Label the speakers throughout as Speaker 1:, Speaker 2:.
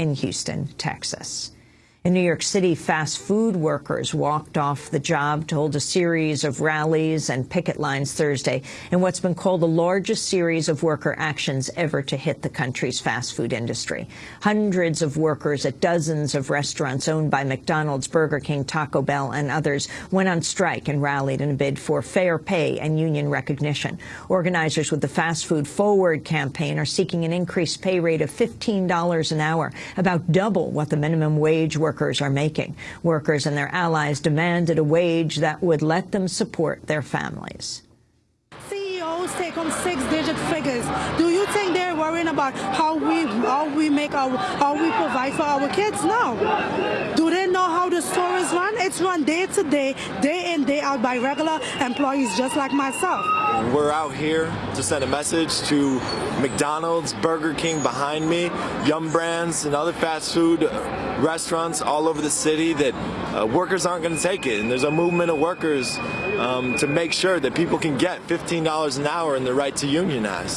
Speaker 1: in Houston, Texas. In New York City, fast food workers walked off the job to hold a series of rallies and picket lines Thursday in what's been called the largest series of worker actions ever to hit the country's fast food industry. Hundreds of workers at dozens of restaurants owned by McDonald's, Burger King, Taco Bell and others went on strike and rallied in a bid for fair pay and union recognition. Organizers with the Fast Food Forward campaign are seeking an increased pay rate of $15 an hour, about double what the minimum wage workers are making. Workers and their allies demanded a wage that would let them support their families.
Speaker 2: CEOs take home six-digit Do you think they're worrying about how we how we make our how we provide for our kids? No. Do they know how the store is run? It's run day to day, day in, day out by regular employees just like myself.
Speaker 3: We're out here to send a message to McDonald's, Burger King behind me, Yum Brands, and other fast food restaurants all over the city that uh, workers aren't going to take it. And there's a movement of workers um, to make sure that people can get $15 an hour and the right to unionize.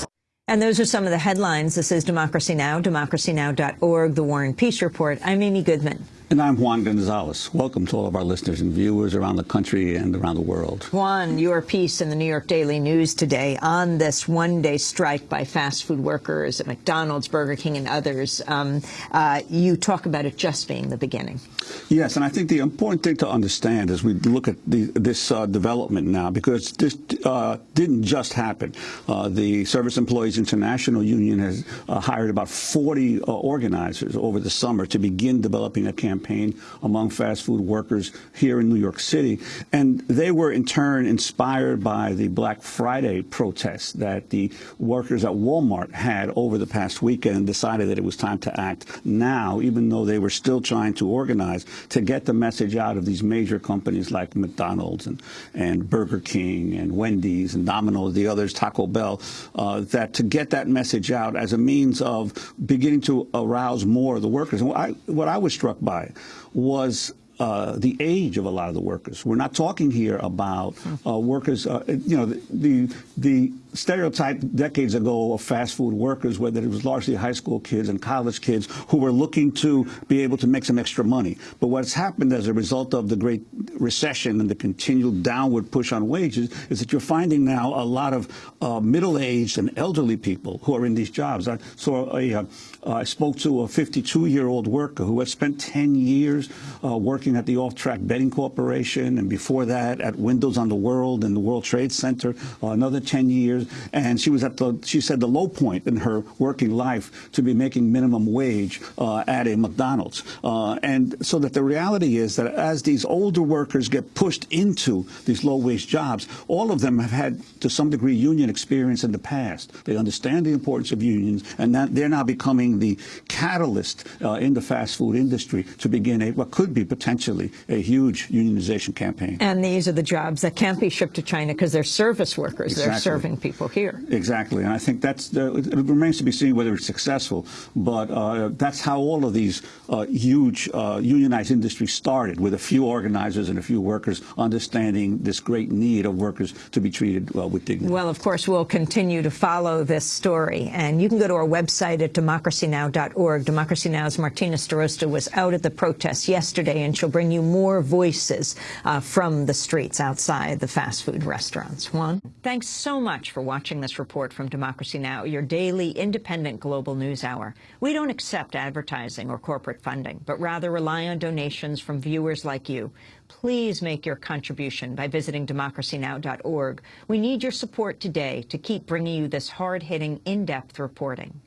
Speaker 1: And those are some of the headlines. This is Democracy Now!, democracynow.org, The War and Peace Report. I'm Amy Goodman.
Speaker 4: And I'm Juan Gonzalez. Welcome to all of our listeners and viewers around the country and around the world.
Speaker 1: Juan, your piece in the New York Daily News today on this one-day strike by fast food workers at McDonald's, Burger King, and others. Um, uh, you talk about it just being the beginning.
Speaker 4: Yes, and I think the important thing to understand as we look at the, this uh, development now, because this uh, didn't just happen. Uh, the Service Employees International Union has uh, hired about 40 uh, organizers over the summer to begin developing a campaign campaign among fast food workers here in New York City. And they were in turn inspired by the Black Friday protests that the workers at Walmart had over the past weekend and decided that it was time to act now, even though they were still trying to organize to get the message out of these major companies like McDonald's and, and Burger King and Wendy's and Domino's, the others, Taco Bell, uh, that to get that message out as a means of beginning to arouse more of the workers. And what I, what I was struck by was uh, the age of a lot of the workers. We're not talking here about uh, workers, uh, you know, the, the, the stereotype decades ago of fast food workers, whether it was largely high school kids and college kids who were looking to be able to make some extra money. But what's happened as a result of the Great Recession and the continual downward push on wages is that you're finding now a lot of uh, middle-aged and elderly people who are in these jobs. I saw a, uh, I spoke to a 52-year-old worker who had spent 10 years uh, working at the Off-Track Betting Corporation and before that at Windows on the World and the World Trade Center, uh, another 10 years and she was at the, she said, the low point in her working life to be making minimum wage uh, at a McDonald's. Uh, and so that the reality is that as these older workers get pushed into these low-wage jobs, all of them have had, to some degree, union experience in the past. They understand the importance of unions, and that they're now becoming the catalyst uh, in the fast food industry to begin a, what could be potentially a huge unionization campaign.
Speaker 1: And these are the jobs that can't be shipped to China because they're service workers.
Speaker 4: Exactly.
Speaker 1: They're serving people here.
Speaker 4: Exactly, and I think that's the, it remains to be seen whether it's successful. But uh, that's how all of these uh, huge uh, unionized industries started, with a few organizers and a few workers understanding this great need of workers to be treated well with dignity.
Speaker 1: Well, of course, we'll continue to follow this story, and you can go to our website at democracynow.org. Democracy Now's Martina Starosta was out at the protest yesterday, and she'll bring you more voices uh, from the streets outside the fast food restaurants. Juan, thanks so much for watching this report from Democracy Now!, your daily independent global news hour. We don't accept advertising or corporate funding, but rather rely on donations from viewers like you. Please make your contribution by visiting democracynow.org. We need your support today to keep bringing you this hard-hitting, in-depth reporting.